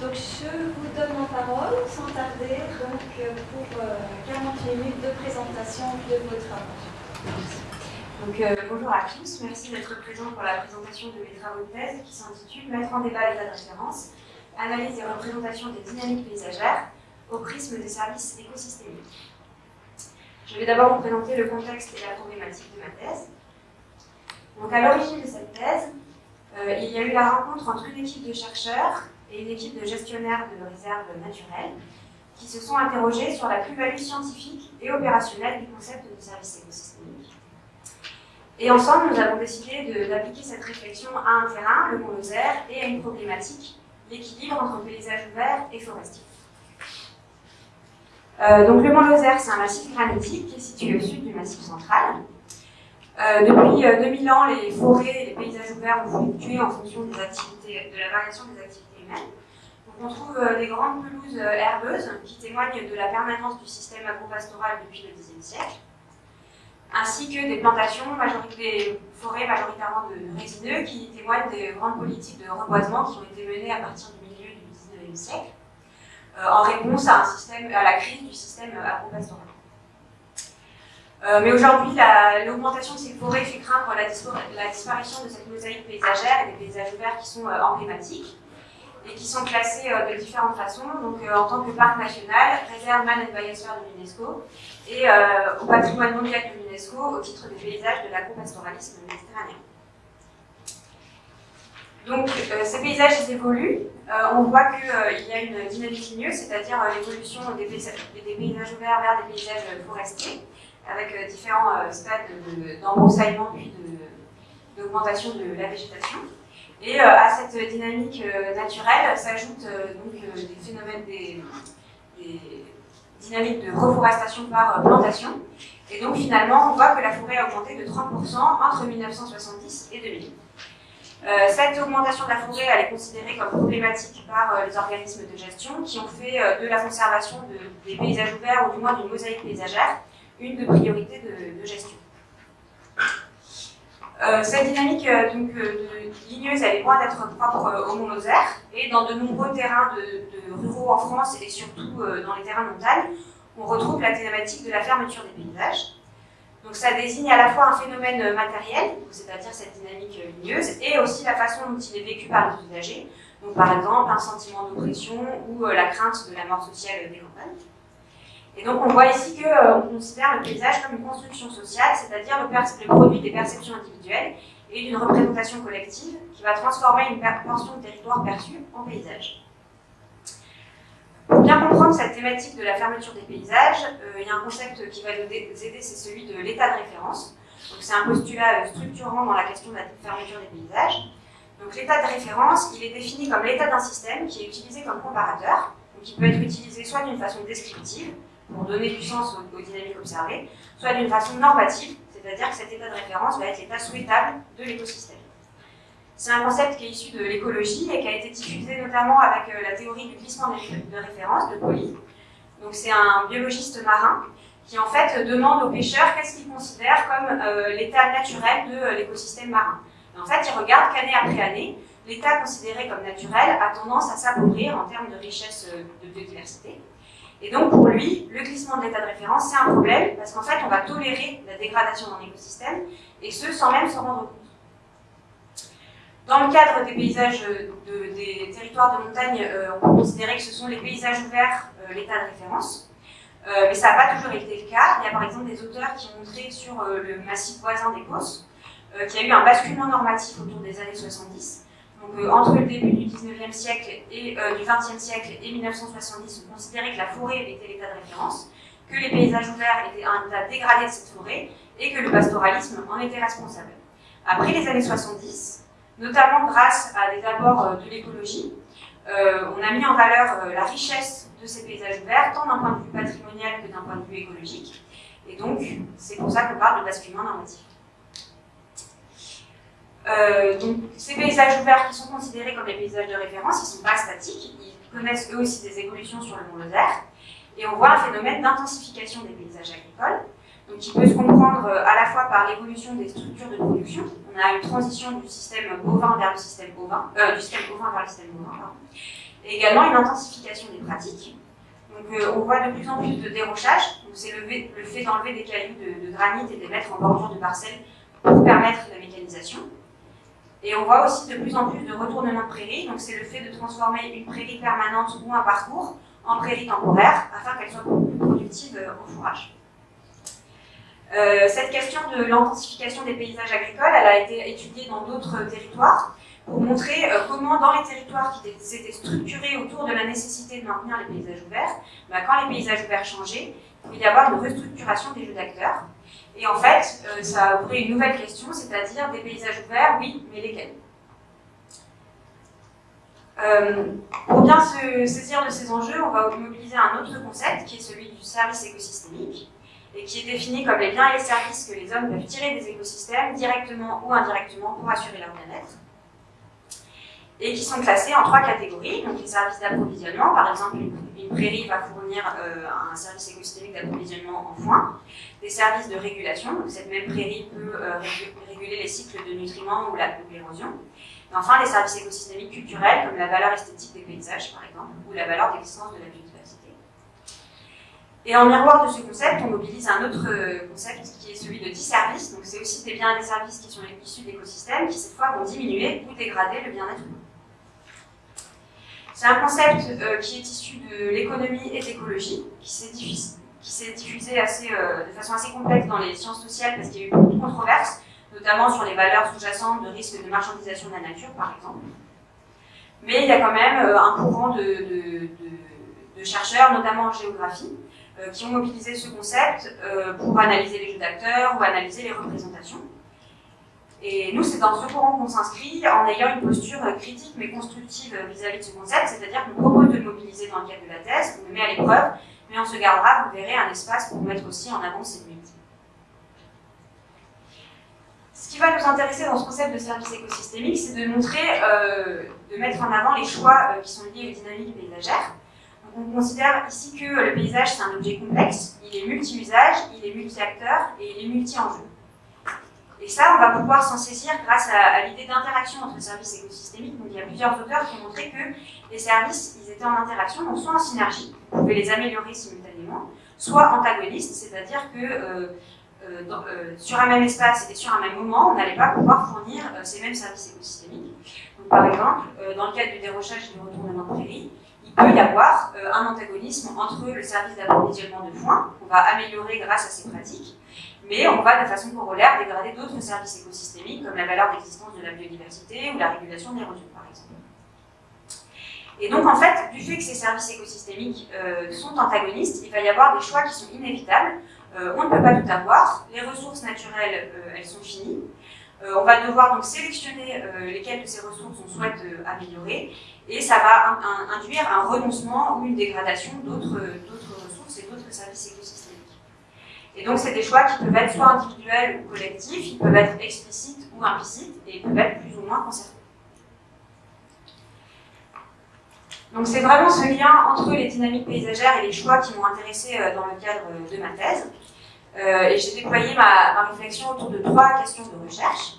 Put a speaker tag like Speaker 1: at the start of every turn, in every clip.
Speaker 1: Donc je vous donne la parole sans tarder donc, pour 40 minutes de présentation de vos travaux.
Speaker 2: Donc, euh, bonjour à tous, merci d'être présents pour la présentation de mes travaux de thèse qui s'intitule Mettre en débat l'état de référence, analyse et représentation des dynamiques paysagères au prisme des services écosystémiques. Je vais d'abord vous présenter le contexte et la problématique de ma thèse. Donc, à l'origine de cette thèse, euh, il y a eu la rencontre entre une équipe de chercheurs et une équipe de gestionnaires de réserves naturelles qui se sont interrogés sur la plus-value scientifique et opérationnelle du concept de service écosystémique. Et ensemble, nous avons décidé d'appliquer cette réflexion à un terrain, le Mont Lozère, et à une problématique, l'équilibre entre paysage ouvert et forestier. Euh, donc le Mont Lozère, c'est un massif granitique qui est situé au sud du massif central. Euh, depuis 2000 euh, ans, les forêts et les paysages ouverts ont fluctué en fonction des activités, de la variation des activités on trouve euh, des grandes pelouses euh, herbeuses qui témoignent de la permanence du système agropastoral depuis le Xe siècle, ainsi que des plantations, des forêts majoritairement de résineux qui témoignent des grandes politiques de reboisement qui ont été menées à partir du milieu du XIXe siècle, euh, en réponse à, la crise du système agropastoral. mais aujourd'hui, l'augmentation de ces forêts fait craindre la, la, disparition de cette mosaïque paysagère et des paysages verts qui sont emblématiques et qui sont classés euh, de différentes façons, donc euh, en tant que parc national, réserve Man and Biosphere de l'UNESCO, et euh, au patrimoine mondial de l'UNESCO au titre des paysages de l'agro-pastoralisme méditerranéen. Donc ces paysages évoluent, on voit qu'il y a une dynamique ligneuse, c'est-à-dire l'évolution des, paysages, ouverts vers des paysages forestiers, avec différents stades d'embroussaillement puis d'augmentation de la végétation. Et euh, à cette dynamique euh, naturelle s'ajoutent euh, donc des phénomènes, des, dynamiques de reforestation par plantation. Et donc finalement, on voit que la forêt a augmenté de 30% entre 1970 et 2000. cette augmentation de la forêt, est considérée comme problématique par les organismes de gestion qui ont fait de la conservation des paysages ouverts, ou du moins d'une mosaïque paysagère, une de priorités de gestion. Euh, cette dynamique euh, donc, euh, ligneuse, elle est loin d'être propre au Mont Lozère, et dans de nombreux terrains de, ruraux en France, et surtout dans les terrains montagnes, on retrouve la thématique de la fermeture des paysages. Donc ça désigne à la fois un phénomène matériel, c'est-à-dire cette dynamique ligneuse, et aussi la façon dont il est vécu par les usagers. Donc par exemple, un sentiment d'oppression ou la crainte de la mort sociale des campagnes. Et donc on voit ici qu'on euh, considère le paysage comme une construction sociale, c'est-à-dire le, produit des perceptions individuelles et d'une représentation collective qui va transformer une portion de territoire perçu en paysage. Pour bien comprendre cette thématique de la fermeture des paysages, euh, il y a un concept qui va nous aider, c'est celui de l'état de référence. C'est un postulat euh, structurant dans la question de la fermeture des paysages. Donc l'état de référence, il est défini comme l'état d'un système qui est utilisé comme comparateur, donc qui peut être utilisé soit d'une façon descriptive, pour donner du sens aux, dynamiques observées, soit d'une façon normative, c'est-à-dire que cet état de référence va être l'état souhaitable de l'écosystème. C'est un concept qui est issu de l'écologie et qui a été diffusé notamment avec euh, la théorie du glissement de référence de Polly. Donc c'est un biologiste marin qui en fait demande aux pêcheurs qu'est-ce qu'ils considèrent comme euh, l'état naturel de euh, l'écosystème marin. en fait, il regarde qu'année après année, l'état considéré comme naturel a tendance à s'appauvrir en termes de richesse de biodiversité. Et donc pour lui, le glissement de l'état de référence, c'est un problème, parce qu'en fait, on va tolérer la dégradation dans l'écosystème, et ce, sans même s'en rendre compte. Dans le cadre des paysages des territoires de montagne, euh, on peut considérer que ce sont les paysages ouverts euh, l'état de référence, euh, mais ça n'a pas toujours été le cas. Il y a par exemple des auteurs qui ont montré sur le massif voisin des Causses a eu un basculement normatif autour des années 70, donc, euh, entre le début du 19e siècle et euh, du 20e siècle et 1970, on considérait que la forêt était l'état de référence, que les paysages ouverts étaient un état dégradé de cette forêt et que le pastoralisme en était responsable. Après les années 70, notamment grâce à des apports euh, de l'écologie, on a mis en valeur la richesse de ces paysages ouverts, tant d'un point de vue patrimonial que d'un point de vue écologique. Et donc, c'est pour ça qu'on parle de basculement normatif. Euh, donc, ces paysages ouverts qui sont considérés comme des paysages de référence, ils ne sont pas statiques, ils connaissent eux aussi des évolutions sur le Mont Lozère, et on voit un phénomène d'intensification des paysages agricoles, donc qui peut se comprendre euh, à la fois par l'évolution des structures de production, on a une transition du système bovin vers le système bovin, euh, du système bovin vers le système bovin, et également une intensification des pratiques. Donc on voit de plus en plus de dérochage, c'est le, le, fait d'enlever des cailloux de, de, granit et de les mettre en bordure de parcelles pour permettre la mécanisation. Et on voit aussi de plus en plus de retournement de prairies, donc c'est le fait de transformer une prairie permanente ou un parcours en prairie temporaire afin qu'elle soit plus productive euh, au fourrage. Euh, cette question de l'intensification des paysages agricoles, elle a été étudiée dans d'autres territoires pour montrer euh, comment dans les territoires qui s'étaient structurés autour de la nécessité de maintenir les paysages ouverts, bah, quand les paysages ouverts changeaient, il pouvait y avoir une restructuration des jeux d'acteurs. Et en fait, euh, ça a ouvert une nouvelle question, c'est-à-dire des paysages ouverts, oui, mais lesquels? Euh, Pour bien se saisir de ces enjeux, on va mobiliser un autre concept qui est celui du service écosystémique et qui est défini comme les biens et les services que les hommes peuvent tirer des écosystèmes directement ou indirectement pour assurer leur bien-être et qui sont classés en trois catégories. Donc les services d'approvisionnement, par exemple une, prairie va fournir euh, un service écosystémique d'approvisionnement en foin. Des services de régulation, donc cette même prairie peut euh, réguler les cycles de nutriments ou l'érosion. Et enfin les services écosystémiques culturels, comme la valeur esthétique des paysages par exemple, ou la valeur d'existence de la biodiversité. Et en miroir de ce concept, on mobilise un autre euh, concept qui est celui de disservice. Donc c'est aussi des biens et des services qui sont issus d'écosystèmes qui cette fois vont diminuer ou dégrader le bien-être. C'est un concept euh, qui est issu de l'économie et de l'écologie, qui s'est diffusé, euh, de façon assez complexe dans les sciences sociales parce qu'il y a eu beaucoup de controverses, notamment sur les valeurs sous-jacentes de risque de marchandisation de la nature, par exemple. Mais il y a quand même euh, un courant de, chercheurs, notamment en géographie, qui ont mobilisé ce concept pour analyser les jeux d'acteurs ou analyser les représentations. Et nous, c'est dans ce courant qu'on s'inscrit en ayant une posture critique mais constructive vis-à-vis de ce concept, c'est-à-dire qu'on propose de le mobiliser dans le cadre de la thèse, on le met à l'épreuve, mais on se gardera, vous verrez, un espace pour mettre aussi en avant ces limites. Ce qui va nous intéresser dans ce concept de service écosystémique, c'est de montrer, euh, de mettre en avant les choix euh, qui sont liés aux dynamiques paysagères. Donc on considère ici que le paysage, c'est un objet complexe, il est multi-usage, il est multi-acteur et il est multi-enjeu. Et ça, on va pouvoir s'en saisir grâce à, l'idée d'interaction entre services écosystémiques. Donc, il y a plusieurs auteurs qui ont montré que les services, ils étaient en interaction, donc soit en synergie, on pouvait les améliorer simultanément, soit antagonistes, c'est-à-dire que euh, euh, euh, sur un même espace et sur un même moment, on n'allait pas pouvoir fournir ces mêmes services écosystémiques. Donc, par exemple, dans le cadre du dérochage et du retournement de prairie, il peut y avoir un antagonisme entre le service d'approvisionnement de foin, qu'on va améliorer grâce à ces pratiques, mais on va de façon corollaire dégrader d'autres services écosystémiques comme la valeur d'existence de la biodiversité ou la régulation des ressources par exemple. Et donc en fait, du fait que ces services écosystémiques euh, sont antagonistes, il va y avoir des choix qui sont inévitables. Euh, on ne peut pas tout avoir, les ressources naturelles, euh, elles sont finies. on va devoir donc sélectionner lesquelles de ces ressources on souhaite améliorer, et ça va induire un renoncement ou une dégradation d'autres ressources et d'autres services écosystémiques. Et donc, c'est des choix qui peuvent être soit individuels ou collectifs, ils peuvent être explicites ou implicites, et ils peuvent être plus ou moins concertés. Donc, c'est vraiment ce lien entre les dynamiques paysagères et les choix qui m'ont intéressé euh, dans le cadre de ma thèse. Euh, et j'ai déployé ma, réflexion autour de trois questions de recherche.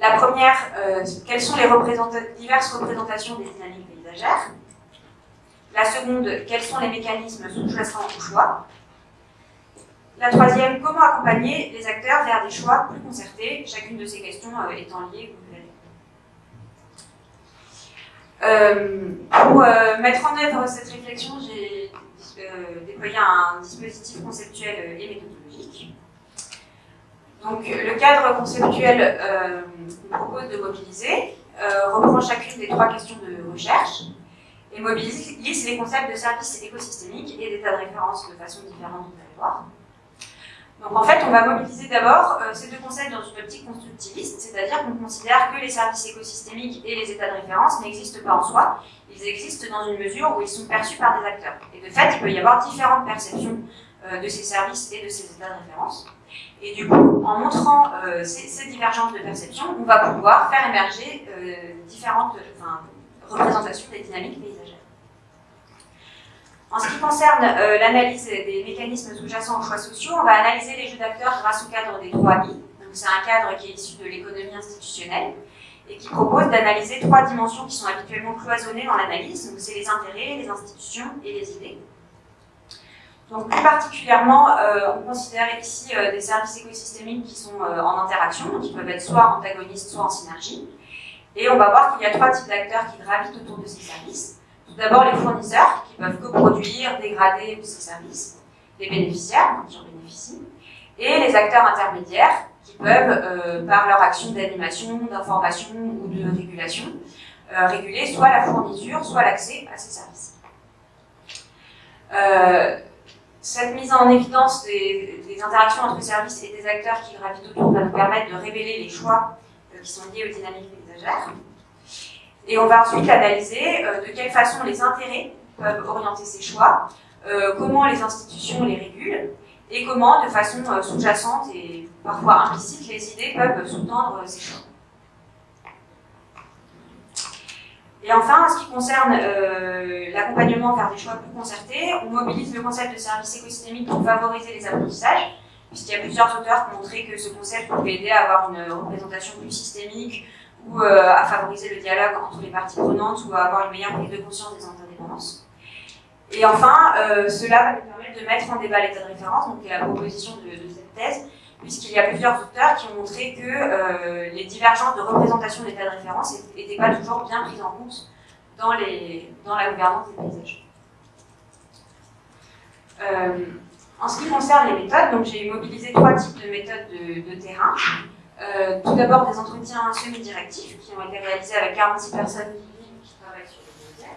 Speaker 2: La première, euh, quelles sont les diverses représentations des dynamiques paysagères? La seconde, quels sont les mécanismes sous-jacents au choix? La troisième, comment accompagner les acteurs vers des choix plus concertés, chacune de ces questions euh, étant liée euh, pour euh, mettre en œuvre cette réflexion, j'ai déployé un dispositif conceptuel et méthodologique. Donc, le cadre conceptuel qu'on propose de mobiliser reprend chacune des trois questions de recherche et mobilise les concepts de services écosystémiques et d'état de référence de façon différente, vous allez voir. Donc en fait, on va mobiliser d'abord euh, ces deux concepts dans une optique constructiviste, c'est-à-dire qu'on considère que les services écosystémiques et les états de référence n'existent pas en soi, ils existent dans une mesure où ils sont perçus par des acteurs. Et de fait, il peut y avoir différentes perceptions euh, de ces services et de ces états de référence. Et du coup, en montrant euh, ces, divergences de perception, on va pouvoir faire émerger différentes représentations des dynamiques paysagères. En ce qui concerne euh, l'analyse des mécanismes sous-jacents aux choix sociaux, on va analyser les jeux d'acteurs grâce au cadre des 3 I. C'est un cadre qui est issu de l'économie institutionnelle et qui propose d'analyser trois dimensions qui sont habituellement cloisonnées dans l'analyse. C'est les intérêts, les institutions et les idées. Donc plus particulièrement, euh, on considère ici euh, des services écosystémiques qui sont en interaction, qui peuvent être soit antagonistes, soit en synergie. Et on va voir qu'il y a trois types d'acteurs qui gravitent autour de ces services. D'abord les fournisseurs, qui peuvent coproduire, dégrader ces services, les bénéficiaires, qui en bénéficient, et les acteurs intermédiaires, qui peuvent, par leur action d'animation, d'information ou de régulation, réguler soit la fourniture, soit l'accès à ces services. Cette mise en évidence des, interactions entre services et des acteurs qui gravitent autour va nous permettre de révéler les choix euh, qui sont liés aux dynamiques paysagères. Et on va ensuite analyser euh, de quelle façon les intérêts peuvent orienter ces choix, euh, comment les institutions les régulent, et comment, de façon sous-jacente et parfois implicite, les idées peuvent sous-tendre ces choix. Et enfin, en ce qui concerne euh, l'accompagnement vers des choix plus concertés, on mobilise le concept de service écosystémique pour favoriser les apprentissages, puisqu'il y a plusieurs auteurs qui ont montré que ce concept pouvait aider à avoir une représentation plus systémique ou euh, à favoriser le dialogue entre les parties prenantes ou à avoir une meilleure prise de conscience des interdépendances. Et enfin, euh, cela va nous permettre de mettre en débat l'état de référence, donc la proposition de, de cette thèse, puisqu'il y a plusieurs auteurs qui ont montré que euh, les divergences de représentation d'état de référence n'étaient pas toujours bien prises en compte dans, la gouvernance des paysages. En ce qui concerne les méthodes, j'ai mobilisé trois types de méthodes de, terrain. Euh, tout d'abord des entretiens semi-directifs qui ont été réalisés avec 46 personnes qui travaillent sur le médias.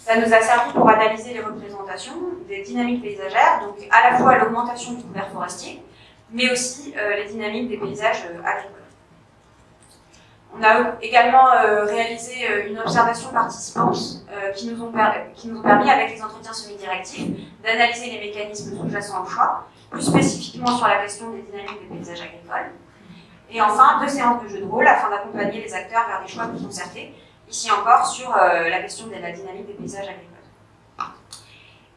Speaker 2: Ça nous a servi pour analyser les représentations des dynamiques paysagères, donc à la fois l'augmentation du couvert forestier, mais aussi euh, les dynamiques des paysages euh, agricoles. On a également réalisé une observation participante qui, nous ont qui nous ont permis, avec les entretiens semi-directifs, d'analyser les mécanismes sous-jacents au choix, plus spécifiquement sur la question des dynamiques des paysages agricoles. Et enfin, deux séances de jeu de rôle afin d'accompagner les acteurs vers des choix plus concertés, ici encore sur la question de la dynamique des paysages agricoles.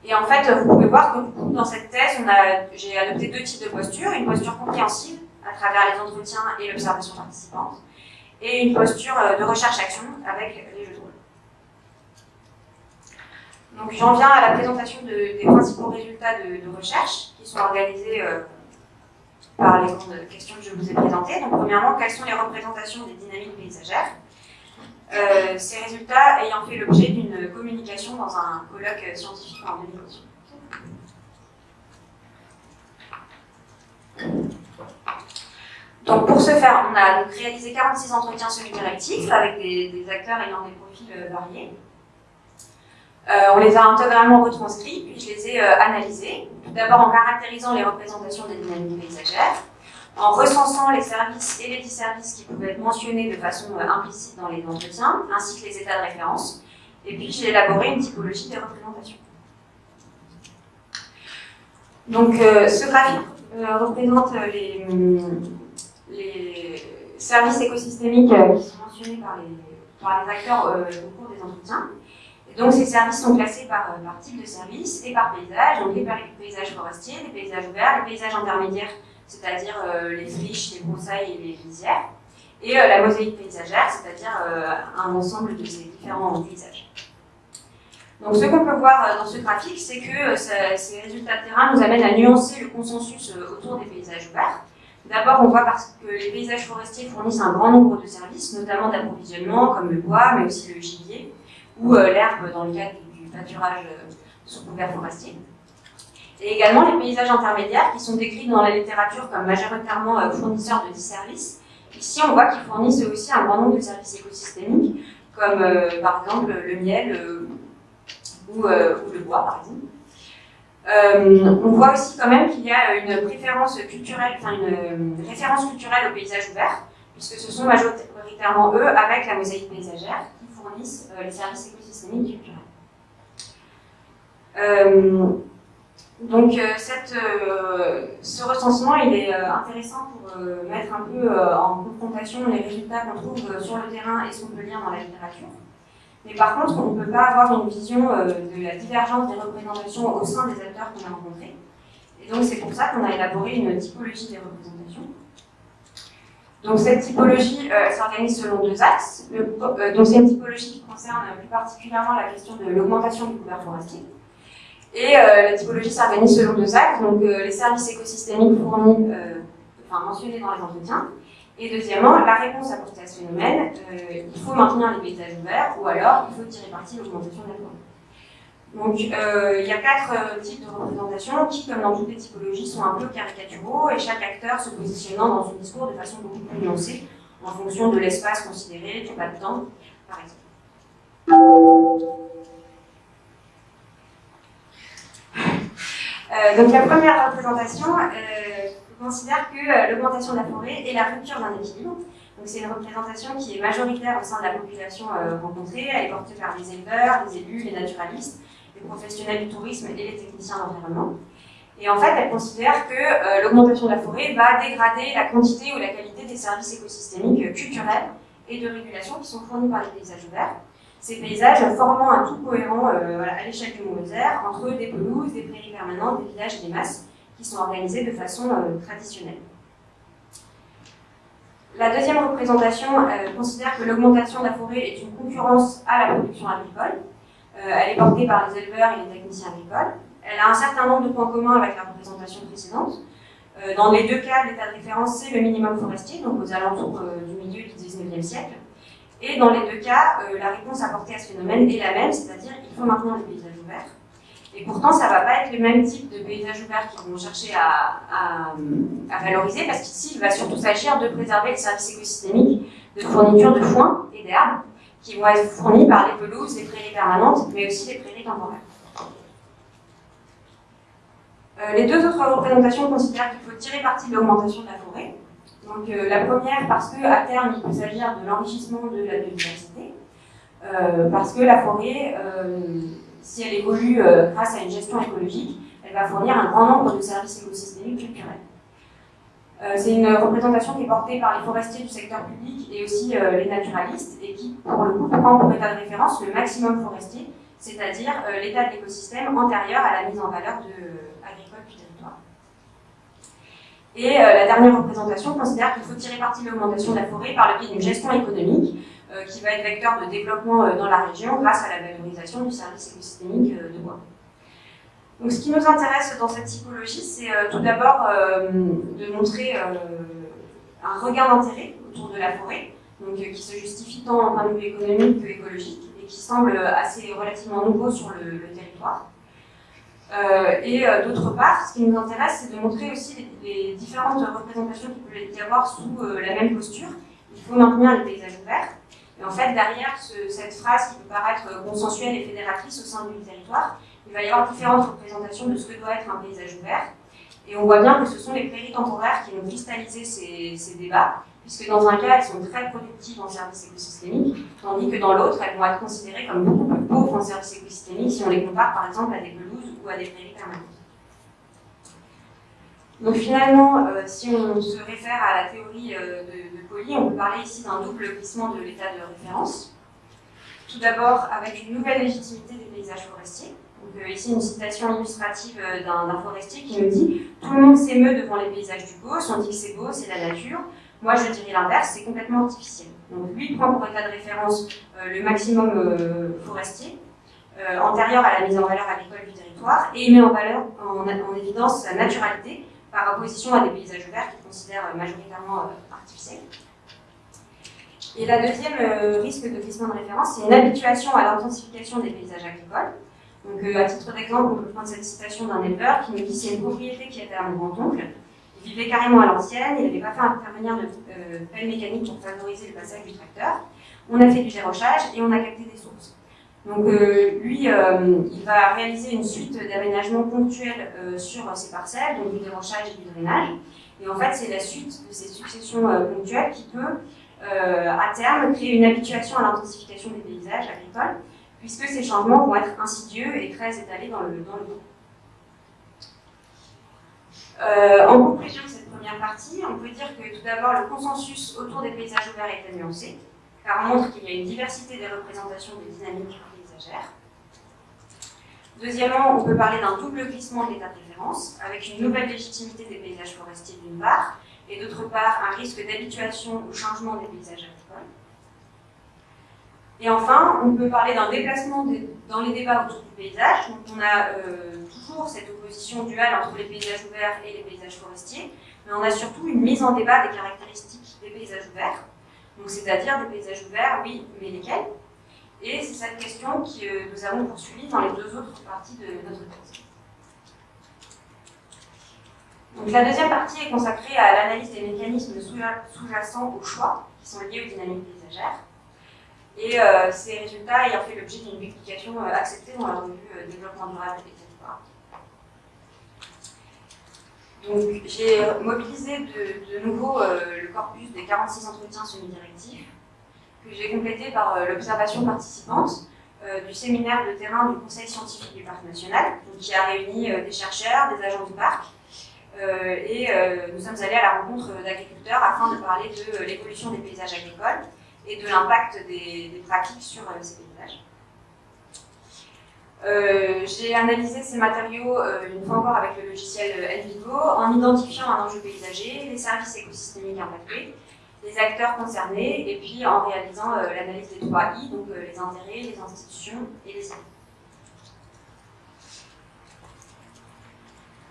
Speaker 2: Et en fait, vous pouvez voir que dans cette thèse, j'ai adopté deux types de postures. Une posture compréhensive à travers les entretiens et l'observation participante, et une posture euh, de recherche-action avec les jeux de rôle. Donc j'en viens à la présentation des principaux résultats de, recherche qui sont organisés euh, par les grandes questions que je vous ai présentées. Donc premièrement, quelles sont les représentations des dynamiques paysagères euh, ces résultats ayant fait l'objet d'une communication dans un colloque scientifique en 2011. Donc pour ce faire, on a réalisé 46 entretiens semi-directifs avec des, acteurs ayant des profils euh, variés. Euh, on les a intégralement retranscrits, puis je les ai analysés, tout d'abord en caractérisant les représentations des dynamiques paysagères, en recensant les services et les disservices qui pouvaient être mentionnés de façon euh, implicite dans les entretiens, ainsi que les états de référence. Et puis j'ai élaboré une typologie des représentations. Donc euh, ce graphique euh, représente les, services écosystémiques qui sont mentionnés par les acteurs au cours des entretiens. Donc ces services sont classés par, par type de service et par paysage, donc les paysages forestiers, les paysages ouverts, les paysages intermédiaires c'est-à-dire euh, les friches, les broussailles et les lisières, et euh, la mosaïque paysagère, c'est-à-dire euh, un ensemble de ces différents paysages. Donc ce qu'on peut voir dans ce graphique, c'est que ces résultats de terrain nous amènent à nuancer le consensus autour des paysages verts. D'abord, on voit parce que les paysages forestiers fournissent un grand nombre de services, notamment d'approvisionnement, comme le bois, mais aussi le gibier, ou l'herbe dans le cadre du pâturage sous couvert forestier et également les paysages intermédiaires qui sont décrits dans la littérature comme majoritairement euh, fournisseurs de 10 services. Ici, on voit qu'ils fournissent aussi un grand nombre de services écosystémiques, comme euh, par exemple le miel euh, ou, le bois, par exemple. on voit aussi quand même qu'il y a une référence culturelle aux paysages ouverts, puisque ce sont majoritairement eux, avec la mosaïque paysagère, fournissent les services écosystémiques culturels. Donc euh, cette, euh, ce recensement il est euh, intéressant pour mettre un peu en confrontation les résultats qu'on trouve sur le terrain et ce qu'on peut lire dans la littérature. Mais par contre, on ne peut pas avoir une vision de la divergence des représentations au sein des acteurs qu'on a rencontrés. Et donc c'est pour ça qu'on a élaboré une typologie des représentations. Donc cette typologie euh, s'organise selon deux axes. Euh, donc c'est une typologie qui concerne plus particulièrement la question de l'augmentation du couvert forestier. Et euh, la typologie s'organise selon deux axes, donc les services écosystémiques fournis, enfin mentionnés dans les entretiens, et deuxièmement, la réponse apportée à ce phénomène, il faut maintenir les paysages ouverts, ou alors il faut tirer parti de l'augmentation de la forêt. Donc, euh, il y a quatre euh, types de représentations qui, comme dans toutes les typologies, sont un peu caricaturaux et chaque acteur se positionnant dans son discours de façon beaucoup plus nuancée en fonction de l'espace considéré, du pas de temps, par exemple. Euh, donc la première représentation considère que l'augmentation de la forêt est la rupture d'un équilibre. Donc c'est une représentation qui est majoritaire au sein de la population rencontrée. Elle est portée par les éleveurs, les élus, les naturalistes les professionnels du tourisme et les techniciens d'environnement. Et en fait, elle considère que euh, l'augmentation de la forêt va dégrader la quantité ou la qualité des services écosystémiques euh, culturels et de régulation qui sont fournis par les paysages ouverts. Ces paysages formant un tout cohérent euh, à l'échelle du Mont-Weser entre des pelouses, des prairies permanentes, des villages et des masses qui sont organisés de façon traditionnelle. La deuxième représentation considère que l'augmentation de la forêt est une concurrence à la production agricole elle est portée par les éleveurs et les techniciens agricoles. Elle a un certain nombre de points communs avec la représentation précédente. Euh, dans les deux cas, l'état de référence, c'est le minimum forestier, donc aux alentours euh, du milieu du 19e siècle. Et dans les deux cas, la réponse apportée à ce phénomène est la même, c'est-à-dire qu'il faut maintenir les paysages ouverts. Et pourtant, ça ne va pas être le même type de paysages ouverts qu'ils vont chercher à, à valoriser, parce qu'ici, il va surtout s'agir de préserver les services écosystémiques de fourniture de foin et d'herbes, qui vont être fournis par les pelouses, les prairies permanentes, mais aussi les prairies temporaires. Euh, les deux autres représentations considèrent qu'il faut tirer parti de l'augmentation de la forêt. Donc euh, la première parce qu'à terme il peut s'agir de l'enrichissement de la biodiversité, euh, parce que la forêt, si elle évolue grâce à une gestion écologique, elle va fournir un grand nombre de services écosystémiques culturels. Euh, c'est une représentation qui est portée par les forestiers du secteur public et aussi euh, les naturalistes et qui, pour le coup, prend pour état de référence le maximum forestier, c'est-à-dire euh, l'état de l'écosystème antérieur à la mise en valeur de, agricole du territoire. Et la dernière représentation considère qu'il faut tirer parti de l'augmentation de la forêt par le biais d'une gestion économique qui va être vecteur de développement dans la région grâce à la valorisation du service écosystémique de bois. Donc, ce qui nous intéresse dans cette typologie, c'est euh, tout d'abord euh, de montrer euh, un regard d'intérêt autour de la forêt, donc, qui se justifie tant en point de vue économique que écologique, et qui semble assez relativement nouveau sur le, territoire. et d'autre part, ce qui nous intéresse, c'est de montrer aussi les, différentes représentations qu'il peut y avoir sous la même posture. Il faut maintenir les paysages ouverts. Et en fait, derrière cette phrase qui peut paraître consensuelle et fédératrice au sein du territoire, il va y avoir différentes représentations de ce que doit être un paysage ouvert. Et on voit bien que ce sont les prairies temporaires qui vont cristalliser ces, débats, puisque dans un cas, elles sont très productives en services écosystémiques, tandis que dans l'autre, elles vont être considérées comme beaucoup plus pauvres en services écosystémiques si on les compare par exemple à des pelouses ou à des prairies permanentes. Donc finalement, euh, si on se réfère à la théorie euh, de, de on peut parler ici d'un double glissement de l'état de référence. Tout d'abord avec une nouvelle légitimité des paysages forestiers, euh, ici, une citation illustrative euh, d'un forestier qui nous dit « Tout le monde s'émeut devant les paysages du Gauss, on dit que c'est beau, c'est la nature? Moi, je dirais l'inverse, c'est complètement artificiel. » Donc lui prend pour état de référence euh, le maximum forestier, antérieur à la mise en valeur agricole du territoire, et il met en, valeur, en, évidence sa naturalité par opposition à des paysages verts qu'il considère majoritairement artificiels. Et la deuxième risque de glissement de référence, c'est une habituation à l'intensification des paysages agricoles, donc, euh, à titre d'exemple, on peut prendre cette citation d'un éleveur qui nous dit c'est une propriété qui était à mon grand-oncle. Il vivait carrément à l'ancienne, il n'avait pas fait intervenir de euh, pelle mécanique pour favoriser le passage du tracteur. On a fait du gérochage et on a capté des sources. Donc euh, lui, il va réaliser une suite d'aménagements ponctuels sur ses parcelles, donc du dérochage et du drainage. Et en fait, c'est la suite de ces successions ponctuelles qui peut, à terme, créer une habituation à l'intensification des paysages agricoles puisque ces changements vont être insidieux et très étalés dans le, dans le temps. Euh, en conclusion de cette première partie, on peut dire que tout d'abord, le consensus autour des paysages ouverts est nuancé, car on montre qu'il y a une diversité des représentations des dynamiques paysagères. Deuxièmement, on peut parler d'un double glissement de l'état de référence, avec une nouvelle légitimité des paysages forestiers d'une part, et d'autre part un risque d'habituation au changement des paysages agricoles. Et enfin, on peut parler d'un déplacement dans les débats autour du paysage. Donc on a euh, toujours cette opposition duale entre les paysages ouverts et les paysages forestiers, mais on a surtout une mise en débat des caractéristiques des paysages ouverts. Donc c'est-à-dire des paysages ouverts, oui, mais lesquels? Et c'est cette question que euh, nous avons poursuivie dans les deux autres parties de notre thèse. Donc la deuxième partie est consacrée à l'analyse des mécanismes sous-jacents au choix, qui sont liés aux dynamiques paysagères. Et euh, ces résultats ayant fait l'objet d'une publication euh, acceptée dans la revue euh, Développement durable et Donc j'ai mobilisé de, nouveau le corpus des 46 entretiens semi-directifs que j'ai complété par l'observation participante du séminaire de terrain du Conseil scientifique du Parc national, qui a réuni des chercheurs, des agents du parc, et nous sommes allés à la rencontre d'agriculteurs afin de parler de l'évolution des paysages agricoles et de l'impact des, pratiques sur euh, ces paysages. Euh, j'ai analysé ces matériaux euh, une fois encore avec le logiciel Envigo en identifiant un enjeu paysager, les services écosystémiques impactés, les acteurs concernés et puis en réalisant l'analyse des trois I, donc les intérêts, les institutions et les services.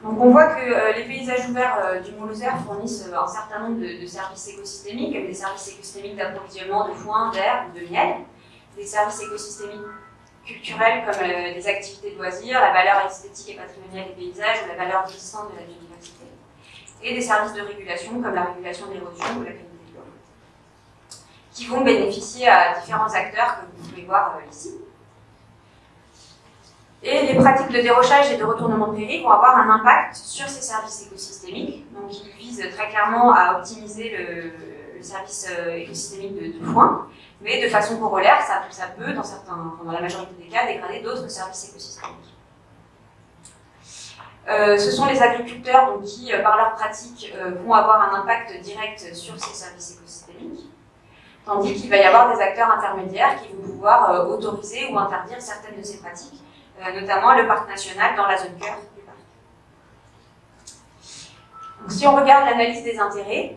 Speaker 2: Donc on voit que euh, les paysages ouverts euh, du Mont-Lozère fournissent euh, un certain nombre de, services écosystémiques, des services écosystémiques d'approvisionnement de foin, ou de miel, des services écosystémiques culturels comme des activités de loisirs, la valeur esthétique et patrimoniale des paysages ou la valeur existante de la biodiversité, et des services de régulation comme la régulation d'érosion ou la qualité de l'eau, qui vont bénéficier à différents acteurs que vous pouvez voir ici. Et les pratiques de dérochage et de retournement de prairie vont avoir un impact sur ces services écosystémiques. Donc, ils visent très clairement à optimiser le, service euh, écosystémique de, foin, mais de façon corollaire, ça, peut, dans, la majorité des cas, dégrader d'autres services écosystémiques. Euh, ce sont les agriculteurs qui, euh, par leurs pratiques, vont avoir un impact direct sur ces services écosystémiques, tandis qu'il va y avoir des acteurs intermédiaires qui vont pouvoir autoriser ou interdire certaines de ces pratiques, notamment le parc national dans la zone cœur du parc. Donc, si on regarde l'analyse des intérêts,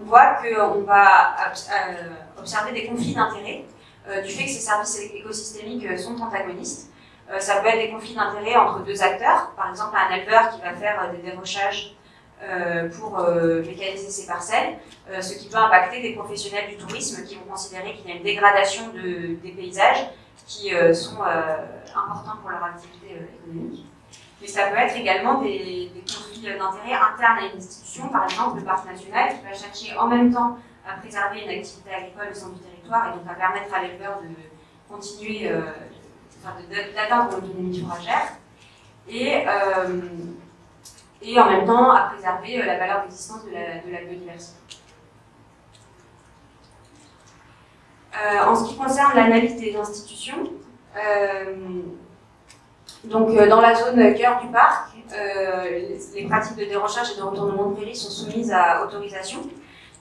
Speaker 2: on voit qu'on va euh, observer des conflits d'intérêts euh, du fait que ces services écosystémiques sont antagonistes. ça peut être des conflits d'intérêts entre deux acteurs, par exemple un éleveur qui va faire des dérochages pour mécaniser ses parcelles, ce qui peut impacter des professionnels du tourisme qui vont considérer qu'il y a une dégradation des paysages qui sont importants pour leur activité euh, économique. Mais ça peut être également des, conflits d'intérêts internes à une institution, par exemple le parc national qui va chercher en même temps à préserver une activité agricole au sein du territoire et donc à permettre à l'éleveur de continuer, euh, d'atteindre l'autonomie fourragère et, euh, et en même temps à préserver la valeur d'existence de de la biodiversité. En ce qui concerne l'analyse des institutions, euh, donc, euh, dans la zone cœur du parc, euh, les pratiques de dérochage et de retournement de prairie sont soumises à autorisation.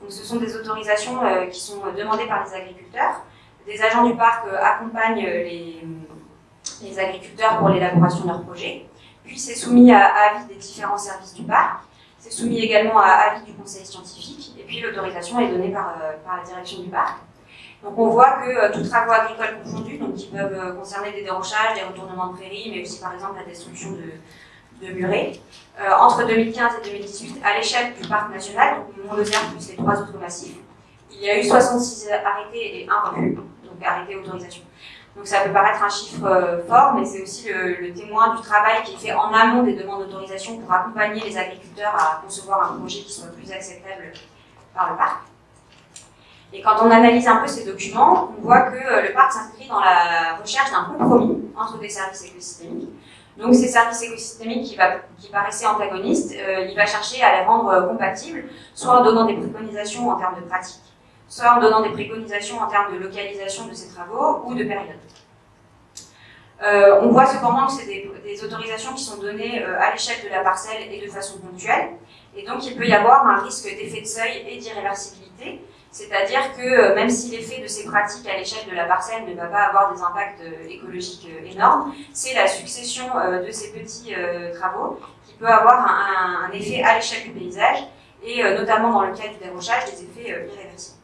Speaker 2: Donc, ce sont des autorisations qui sont demandées par les agriculteurs. Des agents du parc accompagnent les, agriculteurs pour l'élaboration de leurs projets. Puis, c'est soumis à, avis des différents services du parc. C'est soumis également à avis du conseil scientifique. Et puis, l'autorisation est donnée par la direction du parc. Donc on voit que euh, tous travaux agricoles confondus, donc qui peuvent euh, concerner des dérochages, des retournements de prairies, mais aussi par exemple la destruction de, de murets, euh, entre 2015 et 2018, à l'échelle du parc national, donc mont plus les trois autres massifs, il y a eu 66 arrêtés et un refus, donc arrêté autorisation. Donc ça peut paraître un chiffre fort, mais c'est aussi le, le, témoin du travail qui est fait en amont des demandes d'autorisation pour accompagner les agriculteurs à concevoir un projet qui soit plus acceptable par le parc. Et quand on analyse un peu ces documents, on voit que euh, le parc s'inscrit dans la recherche d'un compromis entre des services écosystémiques. Donc ces services écosystémiques qui, qui paraissaient antagonistes, euh, il va chercher à les rendre euh, compatibles, soit en donnant des préconisations en termes de pratique, soit en donnant des préconisations en termes de localisation de ces travaux ou de période. on voit cependant que c'est des, autorisations qui sont données à l'échelle de la parcelle et de façon ponctuelle, et donc il peut y avoir un risque d'effet de seuil et d'irréversibilité, c'est-à-dire que euh, même si l'effet de ces pratiques à l'échelle de la parcelle ne va pas avoir des impacts euh, écologiques euh, énormes, c'est la succession de ces petits travaux qui peut avoir un, effet à l'échelle du paysage et notamment dans le cas du dérochage, des effets irréversibles.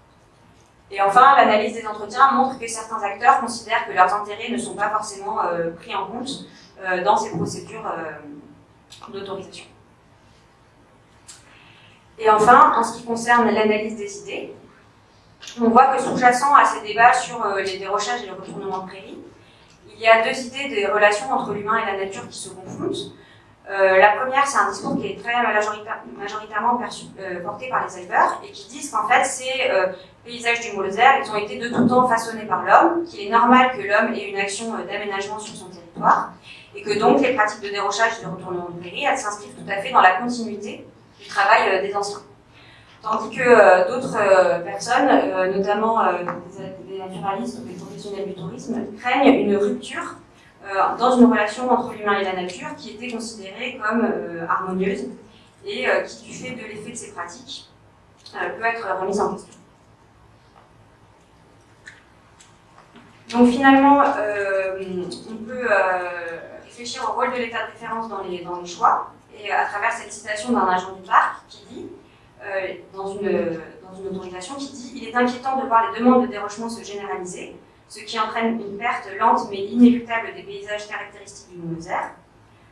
Speaker 2: Et enfin, l'analyse des entretiens montre que certains acteurs considèrent que leurs intérêts ne sont pas forcément pris en compte dans ces procédures d'autorisation. Et enfin, en ce qui concerne l'analyse des idées, on voit que sous-jacent à ces débats sur euh, les dérochages et le retournement de prairie, il y a deux idées des relations entre l'humain et la nature qui se confrontent. Euh, la première, c'est un discours qui est très majoritairement euh, porté par les éleveurs et qui disent qu'en fait, ces paysages du Moloser, ils ont été de tout temps façonnés par l'homme, qu'il est normal que l'homme ait une action d'aménagement sur son territoire et que donc les pratiques de dérochage et de retournement de prairie, elles s'inscrivent tout à fait dans la continuité du travail des anciens. Tandis que euh, d'autres euh, personnes, euh, notamment des, naturalistes ou des professionnels du tourisme, craignent une rupture dans une relation entre l'humain et la nature qui était considérée comme harmonieuse et qui, du fait de l'effet de ces pratiques, peut être remise en question. Donc finalement, on peut réfléchir au rôle de l'état de référence dans les, choix, et à travers cette citation d'un agent du parc qui dit dans, une, dans une autorisation qui dit « Il est inquiétant de voir les demandes de dérochement se généraliser, ce qui entraîne une perte lente mais inéluctable des paysages caractéristiques du Moser.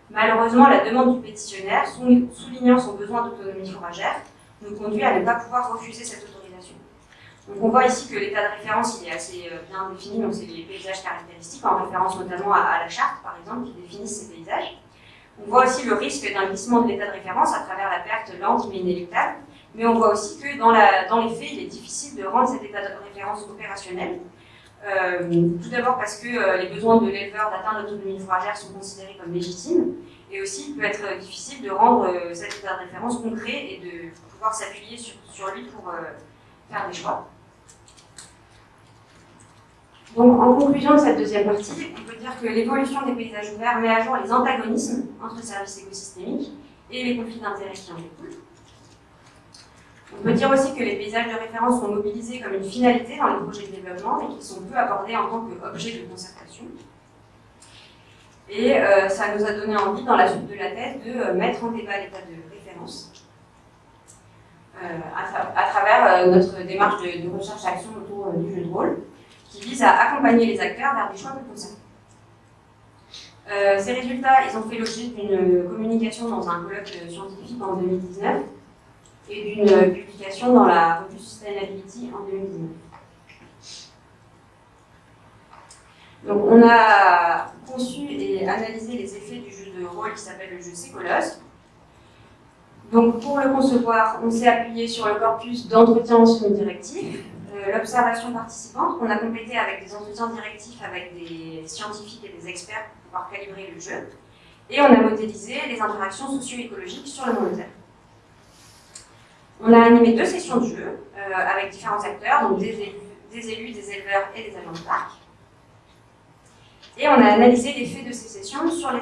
Speaker 2: Malheureusement, la demande du pétitionnaire, soulignant son besoin d'autonomie fourragère, nous conduit à ne pas pouvoir refuser cette autorisation. Donc on voit ici que l'état de référence il est assez euh, bien défini, donc c'est les paysages caractéristiques, en référence notamment à, la charte, par exemple, qui définit ces paysages. On voit aussi le risque d'un glissement de l'état de référence à travers la perte lente mais inéluctable, mais on voit aussi que dans, les faits, il est difficile de rendre cet état de référence opérationnel. Euh, tout d'abord parce que euh, les besoins de l'éleveur d'atteindre l'autonomie fourragère sont considérés comme légitimes, et aussi il peut être difficile de rendre euh, cet état de référence concret et de pouvoir s'appuyer sur, sur, lui pour faire des choix. Donc, en conclusion de cette deuxième partie, on peut dire que l'évolution des paysages ouverts met à jour les antagonismes entre services écosystémiques et les conflits d'intérêts qui en découlent. On peut dire aussi que les paysages de référence sont mobilisés comme une finalité dans les projets de développement et qu'ils sont peu abordés en tant qu'objet de concertation. Et euh, ça nous a donné envie, dans la suite de la thèse, de euh, mettre en débat l'état de référence euh, à, travers notre démarche de, recherche-action autour du jeu de rôle, qui vise à accompagner les acteurs vers des choix de concertation. ces résultats, ils ont fait l'objet d'une communication dans un colloque scientifique en 2019, et d'une publication dans la revue Sustainability en 2019. Donc on a conçu et analysé les effets du jeu de rôle qui s'appelle le jeu Sécolos. Donc pour le concevoir, on s'est appuyé sur le corpus d'entretien semi-directif, euh, l'observation participante qu'on a complété avec des entretiens directifs avec des scientifiques et des experts pour pouvoir calibrer le jeu, et on a modélisé les interactions socio-écologiques sur le monde on a animé deux sessions de jeu euh, avec différents acteurs, donc des élus, des éleveurs et des agents de parc. Et on a analysé l'effet de ces sessions sur les,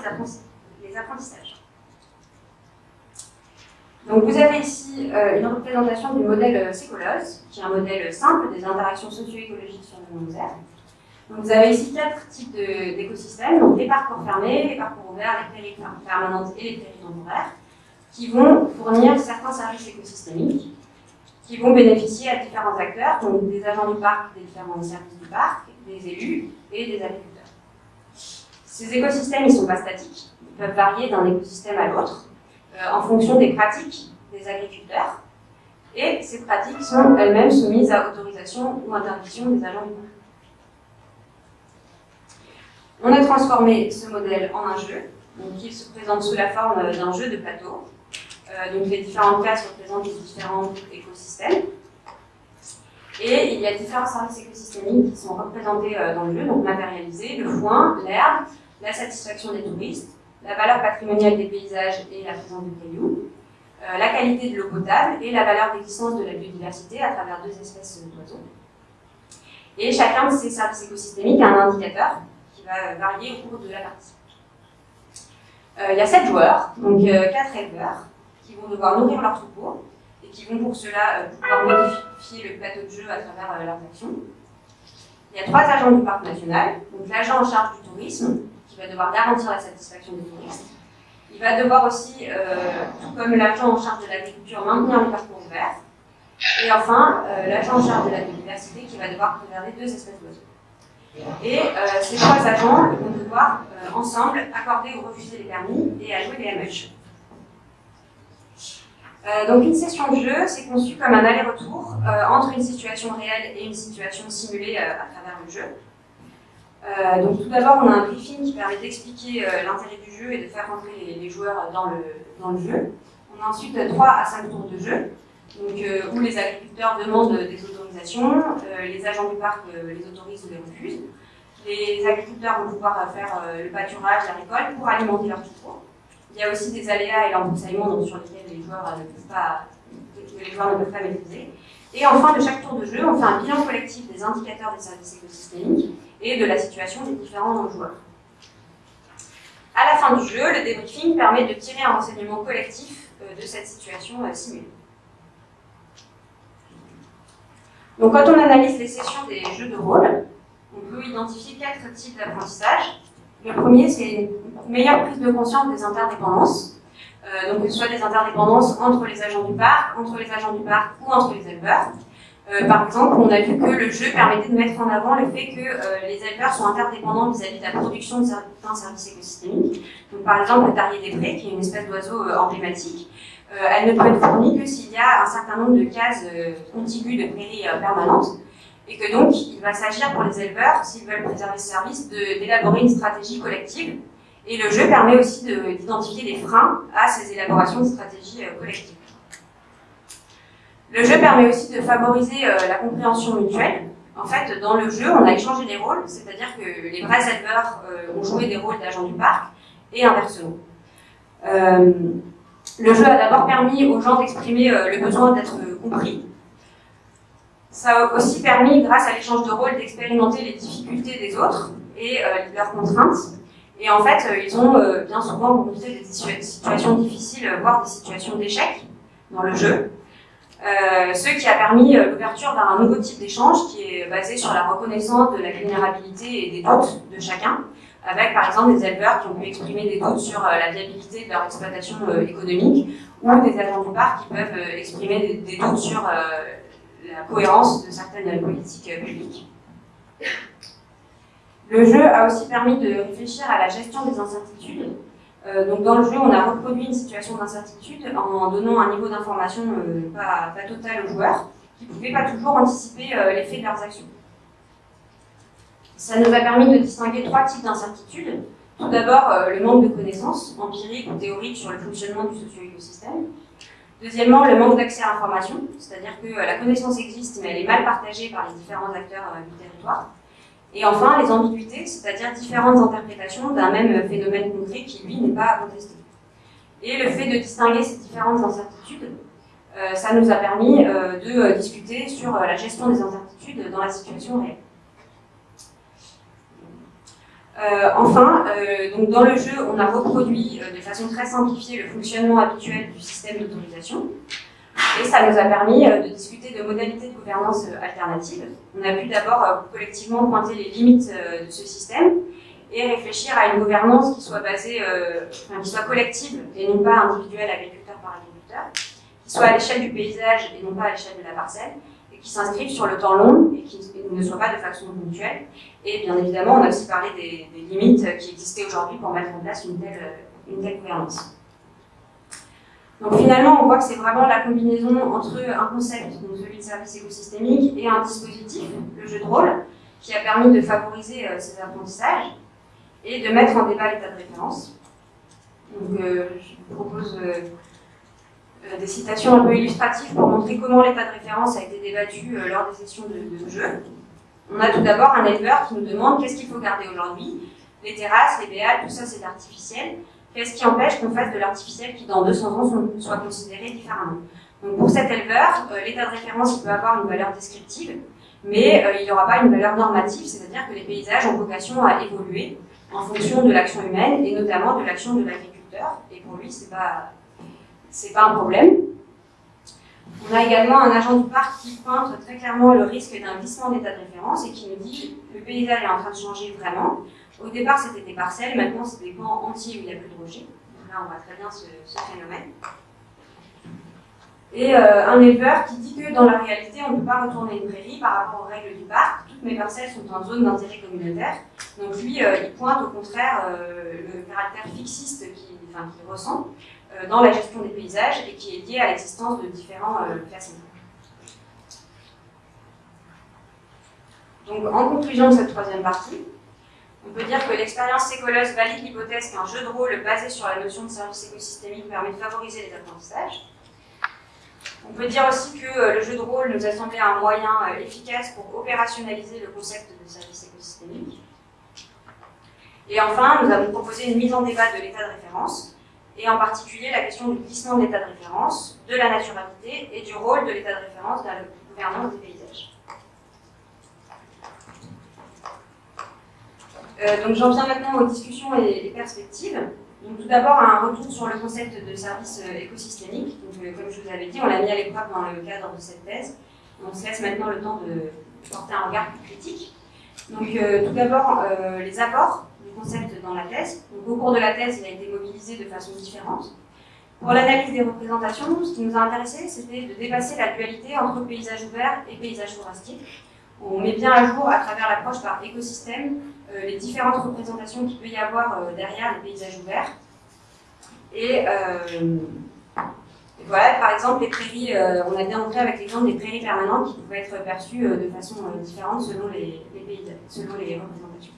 Speaker 2: apprentissages. Donc vous avez ici euh, une représentation du modèle euh, Sécolos, qui est un modèle simple des interactions socio-écologiques sur le monde Donc vous avez ici quatre types d'écosystèmes, donc les parcours fermés, les parcours ouverts, les prairies permanentes et les prairies temporaires qui vont fournir certains services écosystémiques, qui vont bénéficier à différents acteurs, donc des agents du parc, des différents services du parc, des élus et des agriculteurs. Ces écosystèmes, ils ne sont pas statiques, ils peuvent varier d'un écosystème à l'autre euh, en fonction des pratiques des agriculteurs, et ces pratiques sont elles-mêmes soumises à autorisation ou interdiction des agents du parc. On a transformé ce modèle en un jeu, donc il se présente sous la forme d'un jeu de plateau, euh, donc les différentes classes représentent les différents écosystèmes. Et il y a différents services écosystémiques qui sont représentés euh, dans le jeu, donc matérialisés, le foin, l'herbe, la satisfaction des touristes, la valeur patrimoniale des paysages et la présence de cailloux, euh, la qualité de l'eau potable et la valeur d'existence de la biodiversité à travers deux espèces d'oiseaux. Et chacun de ces services écosystémiques a un indicateur qui va varier au cours de la partie. il y a sept joueurs, donc quatre éleveurs, vont devoir nourrir leur troupeau et qui vont pour cela euh, pouvoir modifier le plateau de jeu à travers euh, leurs actions. Il y a trois agents du parc national, donc l'agent en charge du tourisme, qui va devoir garantir la satisfaction des touristes, Il va devoir aussi, tout comme l'agent en charge de l'agriculture, maintenir les parcours ouverts. Et enfin, l'agent en charge de la biodiversité qui va devoir préserver deux espèces d'oiseaux. Et ces trois agents vont devoir ensemble accorder ou refuser les permis et allouer les MH. Euh, donc une session de jeu, c'est conçu comme un aller-retour euh, entre une situation réelle et une situation simulée euh, à travers le jeu. donc tout d'abord, on a un briefing qui permet d'expliquer l'intérêt du jeu et de faire rentrer les, joueurs dans le, dans le jeu. On a ensuite 3 à 5 tours de jeu, donc, où les agriculteurs demandent des autorisations, les agents du parc les autorisent ou les refusent. Les agriculteurs vont pouvoir faire le pâturage, la récolte pour alimenter leur troupeau. Il y a aussi des aléas et l'embroussaillement sur lesquels les joueurs ne peuvent pas, les joueurs ne peuvent pas maîtriser. Et enfin, de chaque tour de jeu, on fait un bilan collectif des indicateurs des services écosystémiques et de la situation des différents joueurs. À la fin du jeu, le débriefing permet de tirer un renseignement collectif euh, de cette situation euh, simulée. Donc quand on analyse les sessions des jeux de rôle, on peut identifier quatre types d'apprentissage. Le premier, c'est une meilleure prise de conscience des interdépendances. Euh, donc, que ce soit des interdépendances entre les agents du parc, entre les agents du parc ou entre les éleveurs. Euh, par exemple, on a vu que le jeu permettait de mettre en avant le fait que euh, les éleveurs sont interdépendants vis-à-vis de la production de certains services écosystémiques. Donc, par exemple, le tarier des prés, qui est une espèce d'oiseau emblématique, elle ne peut être fournie que s'il y a un certain nombre de cases contiguës de prairies permanentes et que donc il va s'agir pour les éleveurs, s'ils veulent préserver ce service, d'élaborer une stratégie collective. Et le jeu permet aussi d'identifier des freins à ces élaborations de stratégies euh, collectives. Le jeu permet aussi de favoriser euh, la compréhension mutuelle. En fait, dans le jeu, on a échangé les rôles, c'est-à-dire que les vrais éleveurs euh, ont joué des rôles d'agents du parc, et inversement. le jeu a d'abord permis aux gens d'exprimer le besoin d'être compris, ça a aussi permis, grâce à l'échange de rôles, d'expérimenter les difficultés des autres et euh, leurs contraintes. Et en fait, euh, ils ont euh, bien souvent rencontré des situations difficiles, voire des situations d'échec dans le jeu. ce qui a permis l'ouverture d'un nouveau type d'échange qui est basé sur la reconnaissance de la vulnérabilité et des doutes de chacun, avec par exemple des éleveurs qui ont pu exprimer des doutes sur la viabilité de leur exploitation économique, ou des agents du parc qui peuvent exprimer des doutes sur la cohérence de certaines politiques publiques. Le jeu a aussi permis de réfléchir à la gestion des incertitudes. Euh, donc dans le jeu, on a reproduit une situation d'incertitude en donnant un niveau d'information euh, pas, total aux joueurs, qui ne pouvaient pas toujours anticiper euh, l'effet de leurs actions. Ça nous a permis de distinguer trois types d'incertitudes. Tout d'abord, le manque de connaissances empiriques ou théoriques sur le fonctionnement du socio-écosystème. Deuxièmement, le manque d'accès à l'information, c'est-à-dire que euh, la connaissance existe, mais elle est mal partagée par les différents acteurs euh, du territoire. Et enfin, les ambiguïtés, c'est-à-dire différentes interprétations d'un même phénomène concret qui, lui, n'est pas contesté. Et le fait de distinguer ces différentes incertitudes, euh, ça nous a permis de discuter sur la gestion des incertitudes dans la situation réelle. Euh, enfin, euh, donc dans le jeu, on a reproduit euh, de façon très simplifiée le fonctionnement habituel du système d'autorisation. Et ça nous a permis de discuter de modalités de gouvernance alternatives. On a pu d'abord collectivement pointer les limites de ce système et réfléchir à une gouvernance qui soit basée, qui soit collective et non pas individuelle, agriculteur par agriculteur, qui soit à l'échelle du paysage et non pas à l'échelle de la parcelle, s'inscrivent sur le temps long et qui ne soient pas de façon ponctuelle. Et bien évidemment, on a aussi parlé des, limites qui existaient aujourd'hui pour mettre en place une telle, une telle gouvernance. Donc finalement, on voit que c'est vraiment la combinaison entre un concept, donc celui de service écosystémique, et un dispositif, le jeu de rôle, qui a permis de favoriser euh, ces apprentissages et de mettre en débat l'état de référence. Donc euh, je vous propose euh, des citations un peu illustratives pour montrer comment l'état de référence a été débattu euh, lors des sessions de, jeu. On a tout d'abord un éleveur qui nous demande qu'est-ce qu'il faut garder aujourd'hui. Les terrasses, les béales, tout ça c'est artificiel. Qu'est-ce qui empêche qu'on fasse de l'artificiel qui dans 200 ans soit considéré différemment Donc pour cet éleveur, euh, l'état de référence il peut avoir une valeur descriptive, mais il n'y aura pas une valeur normative, c'est-à-dire que les paysages ont vocation à évoluer en fonction de l'action humaine et notamment de l'action de l'agriculteur. Et pour lui, c'est pas c'est pas un problème. On a également un agent du parc qui pointe très clairement le risque d'un glissement d'état de référence et qui nous dit le paysage est en train de changer vraiment. Au départ, c'était des parcelles, maintenant c'est des camps entiers où il n'y a plus de rochers. là, on voit très bien ce, phénomène. Et euh, un éleveur qui dit que dans la réalité, on ne peut pas retourner une prairie par rapport aux règles du parc. Toutes mes parcelles sont en zone d'intérêt communautaire. Donc lui, euh, il pointe au contraire le caractère fixiste qu'il enfin, ressent dans la gestion des paysages et qui est lié à l'existence de différents classements. Donc en conclusion de cette troisième partie, on peut dire que l'expérience écoleuse valide l'hypothèse qu'un jeu de rôle basé sur la notion de service écosystémique permet de favoriser les apprentissages. On peut dire aussi que euh, le jeu de rôle nous a semblé un moyen euh, efficace pour opérationnaliser le concept de service écosystémique. Et enfin, nous avons proposé une mise en débat de l'état de référence, et en particulier la question du glissement de l'état de référence, de la naturalité et du rôle de l'état de référence dans la gouvernance des paysages. Euh, donc j'en viens maintenant aux discussions et, perspectives. Donc tout d'abord un retour sur le concept de service euh, écosystémique. Donc, euh, comme je vous avais dit, on l'a mis à l'épreuve dans le cadre de cette thèse. On se laisse maintenant le temps de porter un regard plus critique. Donc tout d'abord les apports concept dans la thèse. Donc, au cours de la thèse, il a été mobilisé de façon différente. Pour l'analyse des représentations, ce qui nous a intéressé, c'était de dépasser la dualité entre paysage ouvert et paysage forestier. On met bien à jour, à travers l'approche par écosystème, euh, les différentes représentations qu'il peut y avoir euh, derrière les paysages ouverts. Et, euh, voilà, par exemple, les prairies, on a bien montré avec l'exemple des prairies permanentes qui pouvaient être perçues de façon différente selon les, selon les représentations.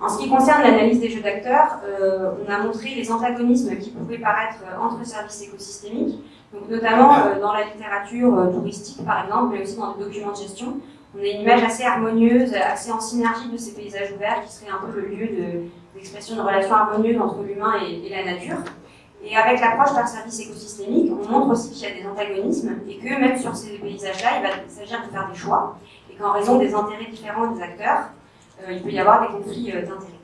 Speaker 2: En ce qui concerne l'analyse des jeux d'acteurs, on a montré les antagonismes qui pouvaient paraître entre services écosystémiques, donc notamment dans la littérature touristique par exemple, mais aussi dans les documents de gestion, on a une image assez harmonieuse, assez en synergie de ces paysages ouverts qui serait un peu le lieu d'expression de, relations harmonieuses entre l'humain et, la nature. Et avec l'approche d'un service écosystémique, on montre aussi qu'il y a des antagonismes et que même sur ces paysages-là, il va s'agir de faire des choix. Et qu'en raison des intérêts différents des acteurs, euh, il peut y avoir des conflits euh, d'intérêts.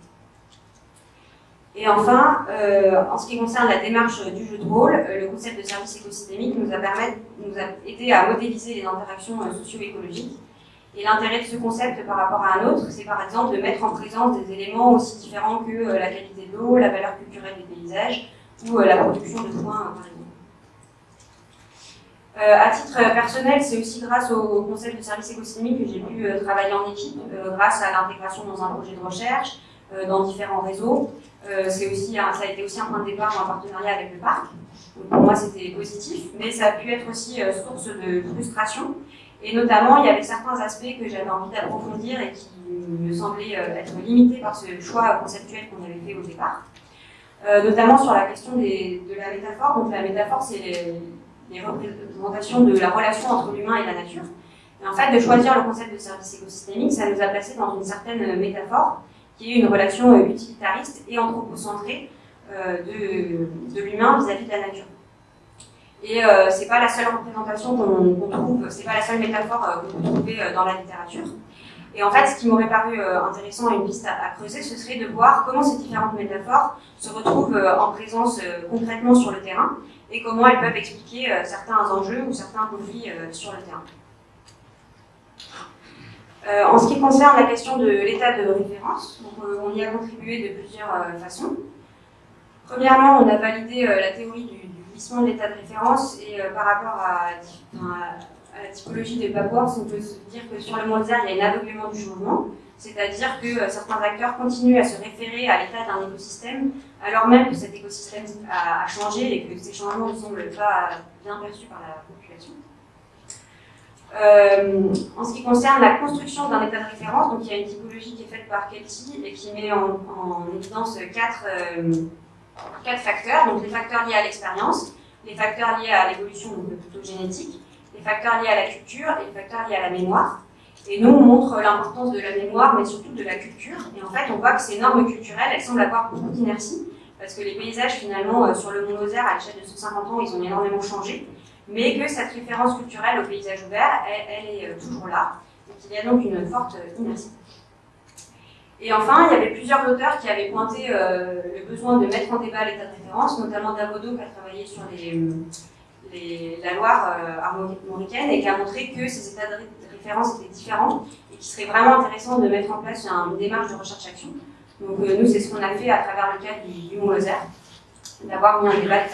Speaker 2: Et enfin, euh, en ce qui concerne la démarche du jeu de rôle, le concept de service écosystémique nous a, permis, nous a aidé à modéliser les interactions socio-écologiques et l'intérêt de ce concept par rapport à un autre, c'est par exemple de mettre en présence des éléments aussi différents que euh, la qualité de l'eau, la valeur culturelle des paysages ou euh, la production de soins, par exemple. Euh, à titre personnel, c'est aussi grâce au concept de service écosystémique que j'ai pu travailler en équipe, grâce à l'intégration dans un projet de recherche, dans différents réseaux. c'est aussi ça a été aussi un point de départ en partenariat avec le parc. pour moi, c'était positif, mais ça a pu être aussi source de frustration et notamment, il y avait certains aspects que j'avais envie d'approfondir et qui me semblaient euh, être limités par ce choix conceptuel qu'on avait fait au départ. Euh, notamment sur la question de la métaphore. Donc la métaphore, c'est les, représentations de la relation entre l'humain et la nature. Et en fait, de choisir le concept de service écosystémique, ça nous a placé dans une certaine métaphore, qui est une relation euh, utilitariste et anthropocentrée de, de l'humain vis-à-vis de la nature. Et euh, c'est pas la seule représentation qu'on trouve, c'est pas la seule métaphore euh, qu'on peut trouver euh, dans la littérature. Et en fait, ce qui m'aurait paru euh, intéressant et une piste à, creuser, ce serait de voir comment ces différentes métaphores se retrouvent en présence concrètement sur le terrain et comment elles peuvent expliquer certains enjeux ou certains conflits sur le terrain. en ce qui concerne la question de l'état de référence, on y a contribué de plusieurs façons. Premièrement, on a validé la théorie du, de l'état de référence et euh, par rapport à, la typologie des Papworks, on peut dire que sur le Mozart, il y a un aveuglement du changement, c'est-à-dire que euh, certains acteurs continuent à se référer à l'état d'un écosystème, alors même que cet écosystème a, changé et que ces changements ne semblent pas bien perçus par la population. Euh, en ce qui concerne la construction d'un état de référence, donc il y a une typologie qui est faite par Kelty et qui met en, évidence quatre, quatre facteurs, donc les facteurs liés à l'expérience, les facteurs liés à l'évolution, plutôt génétique, les facteurs liés à la culture et les facteurs liés à la mémoire. Et nous, on montre l'importance de la mémoire, mais surtout de la culture. Et en fait, on voit que ces normes culturelles, elles semblent avoir beaucoup d'inertie, parce que les paysages, finalement, euh, sur le Mont Lozère, à l'échelle de 150 ans, ils ont énormément changé, mais que cette référence culturelle au paysage ouvert, elle, est euh, toujours là, et qu'il y a donc une forte inertie. Et enfin, il y avait plusieurs auteurs qui avaient pointé euh, le besoin de mettre en débat l'état de référence, notamment Davodo qui a travaillé sur la Loire euh, armoricaine et qui a montré que ces états de référence étaient différents et qu'il serait vraiment intéressant de mettre en place une démarche de recherche-action Donc nous, c'est ce qu'on a fait à travers le cadre du, du Mont Lozère, d'avoir mis un débat de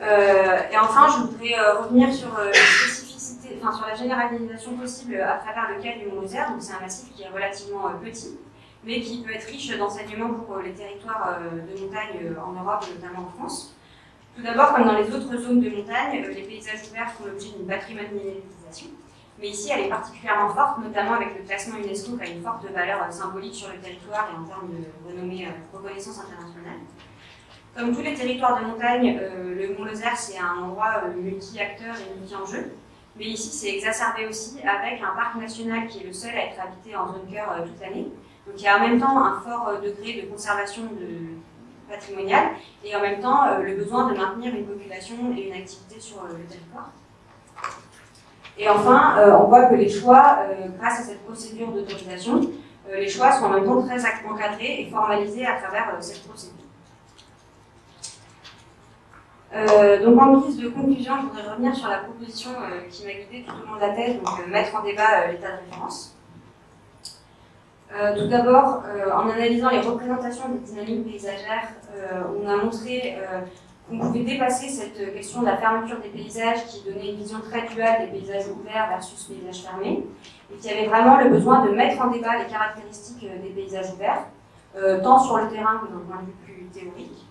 Speaker 2: euh, et enfin, je voudrais euh, revenir euh, sur la généralisation possible à travers le cas du Mont Lozère. Donc c'est un massif qui est relativement petit, mais qui peut être riche d'enseignements pour les territoires de montagne en Europe, notamment en France. Tout d'abord, comme dans les autres zones de montagne, les paysages ouverts font l'objet d'une patrimonialisation. Mais ici, elle est particulièrement forte, notamment avec le classement UNESCO qui a une forte valeur symbolique sur le territoire et en termes de renommée, reconnaissance internationale. Comme tous les territoires de montagne, euh, le Mont Lozère, c'est un endroit euh, multi-acteur et multi-enjeu. Mais ici, c'est exacerbé aussi avec un parc national qui est le seul à être habité en zone cœur euh, toute l'année. Donc il y a en même temps un fort degré de conservation de patrimoniale et en même temps le besoin de maintenir une population et une activité sur le territoire. Et enfin, on voit que les choix, grâce à cette procédure d'autorisation, les choix sont en même temps très encadrés et formalisés à travers cette procédure. Euh, donc en guise de conclusion, je voudrais revenir sur la proposition euh, qui m'a guidée tout au long de la thèse, donc euh, mettre en débat l'état de référence. Tout d'abord, en analysant les représentations des dynamiques paysagères, on a montré qu'on pouvait dépasser cette question de la fermeture des paysages qui donnait une vision très duale des paysages ouverts versus paysages fermés, et qu'il y avait vraiment le besoin de mettre en débat les caractéristiques des paysages ouverts, tant sur le terrain que d'un point de vue plus théorique.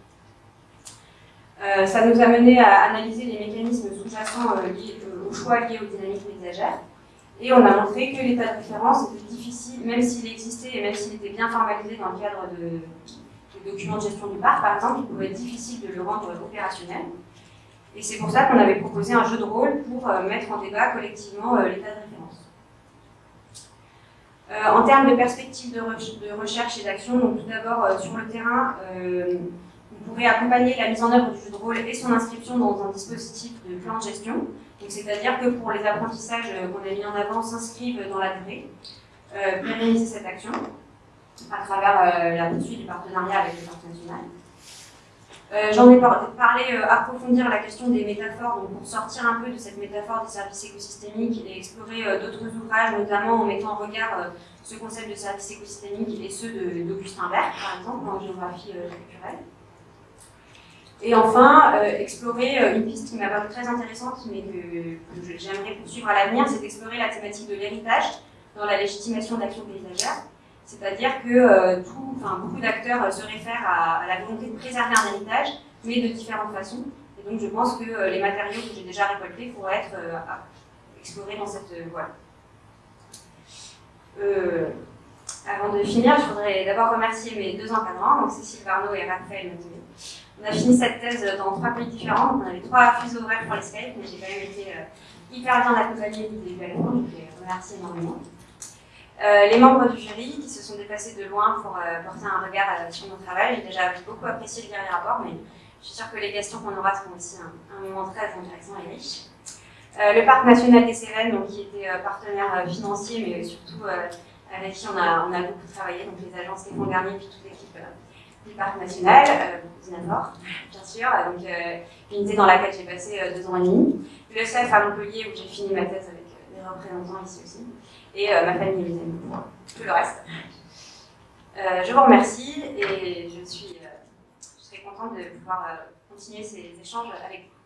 Speaker 2: Euh, ça nous a mené à analyser les mécanismes sous-jacents euh, euh, aux choix liés aux dynamiques ménagères. Et on a montré que l'état de référence était difficile, même s'il existait et même s'il était bien formalisé dans le cadre de, des documents de gestion du parc, par exemple, il pouvait être difficile de le rendre opérationnel. Et c'est pour ça qu'on avait proposé un jeu de rôle pour mettre en débat collectivement l'état de référence. en termes de perspectives de, de recherche et d'action, donc tout d'abord sur le terrain, pourrait accompagner la mise en œuvre du jeu de rôle et son inscription dans un dispositif de plan de gestion. C'est-à-dire que pour les apprentissages qu'on a mis en avant s'inscrivent dans la durée, euh, cette action à travers euh, la poursuite du partenariat avec le parc national. Euh, J'en ai parlé, euh, approfondir la question des métaphores, donc pour sortir un peu de cette métaphore des services écosystémiques et explorer d'autres ouvrages, notamment en mettant en regard ce concept de services écosystémiques et ceux d'Augustin Berg, par exemple, en géographie culturelle. Et enfin, euh, explorer euh, une piste qui m'a paru très intéressante, mais que, j'aimerais poursuivre à l'avenir, c'est d'explorer la thématique de l'héritage dans la légitimation de l'action paysagère. C'est-à-dire que euh, beaucoup d'acteurs se réfèrent à, la volonté de préserver un héritage, mais de différentes façons. Et donc je pense que les matériaux que j'ai déjà récoltés pourraient être explorés dans cette voie. avant de finir, je voudrais d'abord remercier mes deux encadrants, donc Cécile Barneau et Raphaël. On a fini cette thèse dans trois pays différents, on avait trois fuseaux horaires pour l'escape, mais j'ai quand même été euh, hyper bien accompagnée du début donc je les remercie énormément. Euh, les membres du jury qui se sont déplacés de loin pour euh, porter un regard sur mon travail. J'ai déjà beaucoup apprécié le dernier rapport, mais je suis sûre que les questions qu'on aura seront aussi un, moment très intéressant et riche. le Parc national des Cévennes, donc, qui était partenaire financier, mais surtout avec qui on a, beaucoup travaillé, donc les agences Stéphane Garnier et puis toute l'équipe du parc national, euh, Dinafort, bien sûr, donc euh, unité dans laquelle j'ai passé euh, deux ans et demi. Le CEF à Montpellier, où j'ai fini ma thèse avec des représentants ici aussi. Et ma famille et mes amis tout le reste. je vous remercie et je suis serais contente de pouvoir continuer ces échanges avec vous.